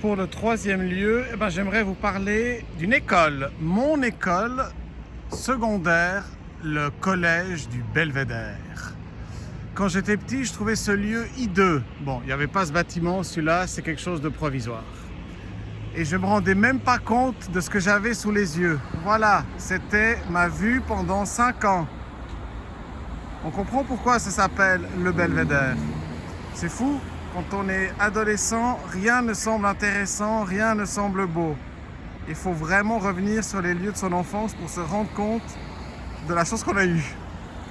pour le troisième lieu, eh ben, j'aimerais vous parler d'une école, mon école secondaire, le collège du Belvédère. Quand j'étais petit, je trouvais ce lieu hideux. Bon, il n'y avait pas ce bâtiment, celui-là, c'est quelque chose de provisoire. Et je me rendais même pas compte de ce que j'avais sous les yeux. Voilà, c'était ma vue pendant 5 ans. On comprend pourquoi ça s'appelle le Belvédère. C'est fou, quand on est adolescent, rien ne semble intéressant, rien ne semble beau. Il faut vraiment revenir sur les lieux de son enfance pour se rendre compte de la chance qu'on a eue.